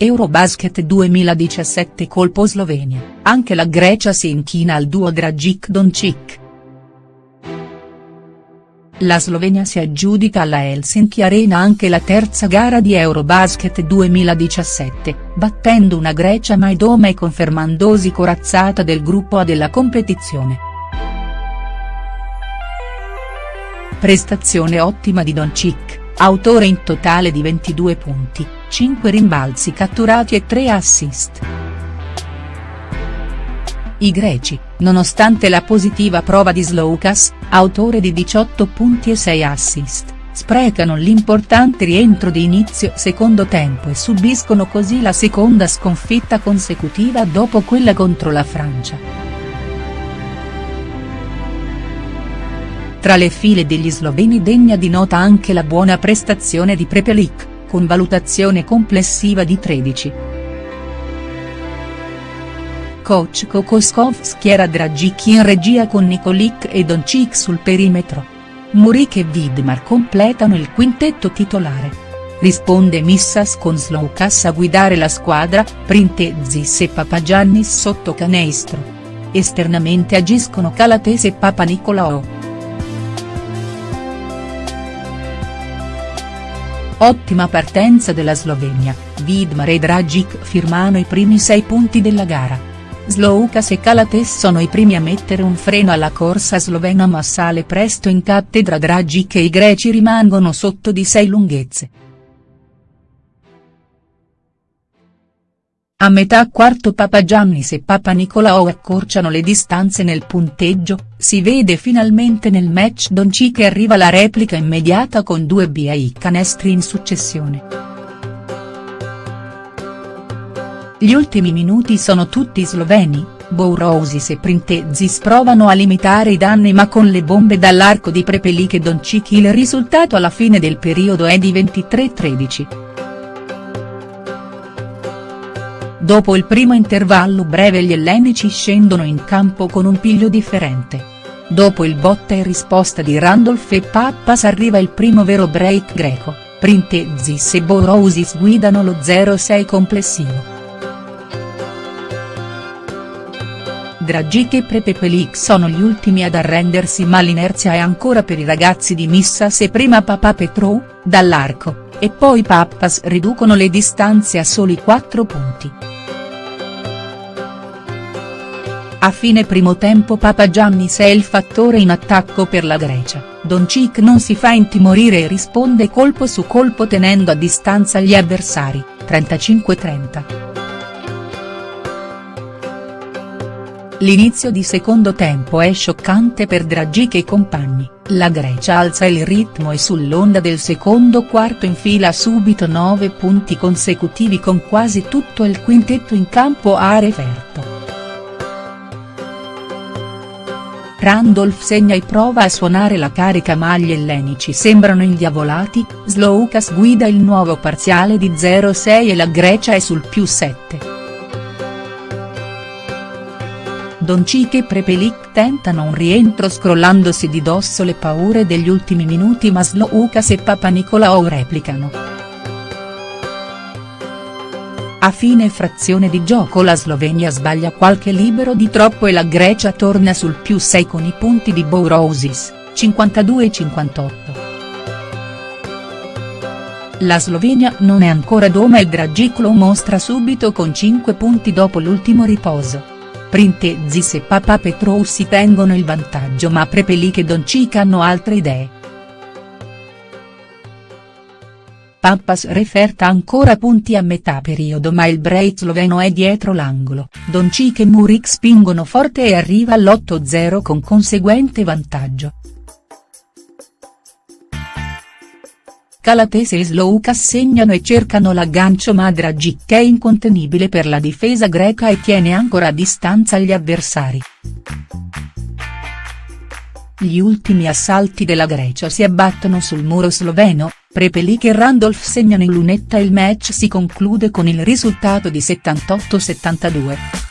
Eurobasket 2017 colpo Slovenia, anche la Grecia si inchina al duo Dragic-Doncic. La Slovenia si aggiudica alla Helsinki Arena anche la terza gara di Eurobasket 2017, battendo una Grecia mai doma e confermandosi corazzata del gruppo A della competizione. Prestazione ottima di Doncic, autore in totale di 22 punti, 5 rimbalzi catturati e 3 assist. I greci, nonostante la positiva prova di Sloukas, autore di 18 punti e 6 assist, sprecano l'importante rientro di inizio secondo tempo e subiscono così la seconda sconfitta consecutiva dopo quella contro la Francia. Tra le file degli sloveni degna di nota anche la buona prestazione di Prepelic, con valutazione complessiva di 13. Coach Kokoskov schiera Dragic in regia con Nikolic e Doncic sul perimetro. Murik e Vidmar completano il quintetto titolare. Risponde Missas con Sloukas a guidare la squadra, Printezis e Papagiannis sotto canestro. Esternamente agiscono Calatese e Papa Nicolao. Ottima partenza della Slovenia, Vidmar e Dragic firmano i primi sei punti della gara. Sloukas e Calates sono i primi a mettere un freno alla corsa slovena ma sale presto in cattedra Dragic e i greci rimangono sotto di sei lunghezze. A metà quarto Papagiannis e Papa Nicolao accorciano le distanze nel punteggio, si vede finalmente nel match Doncic che arriva la replica immediata con due BAI canestri in successione. Gli ultimi minuti sono tutti sloveni, Bourousis e Printezis provano a limitare i danni ma con le bombe dall'arco di Prepelic e Doncic il risultato alla fine del periodo è di 23-13. Dopo il primo intervallo breve gli ellenici scendono in campo con un piglio differente. Dopo il botta e risposta di Randolph e Pappas arriva il primo vero break greco, Printezis e Bourousis guidano lo 0-6 complessivo. Dragic e Prepepelic sono gli ultimi ad arrendersi ma l'inerzia è ancora per i ragazzi di Missas e prima Papa Petrou, dall'arco, e poi Pappas riducono le distanze a soli 4 punti. A fine primo tempo Papa Giannis è il fattore in attacco per la Grecia, Doncic non si fa intimorire e risponde colpo su colpo tenendo a distanza gli avversari, 35-30. L'inizio di secondo tempo è scioccante per Dragic e compagni, la Grecia alza il ritmo e sull'onda del secondo quarto infila subito 9 punti consecutivi con quasi tutto il quintetto in campo a referto. Randolph segna e prova a suonare la carica ma gli ellenici sembrano indiavolati, Sloukas guida il nuovo parziale di 0-6 e la Grecia è sul più 7. Doncic e Prepelic tentano un rientro scrollandosi di dosso le paure degli ultimi minuti ma Sloukas e Papanicolaou replicano. A fine frazione di gioco la Slovenia sbaglia qualche libero di troppo e la Grecia torna sul più 6 con i punti di Bourousis, 52-58. La Slovenia non è ancora doma e Dragic lo mostra subito con 5 punti dopo l'ultimo riposo. Printezis e Papa Petrou si tengono il vantaggio ma Prepelic e Doncic hanno altre idee. Pappas referta ancora punti a metà periodo ma il break sloveno è dietro l'angolo, Doncic e Murik spingono forte e arriva all'8-0 con conseguente vantaggio. Calatese e Sloukas segnano e cercano l'aggancio ma Dragic è incontenibile per la difesa greca e tiene ancora a distanza gli avversari. Gli ultimi assalti della Grecia si abbattono sul muro sloveno, Prepelic e Randolph segnano in lunetta e il match si conclude con il risultato di 78-72.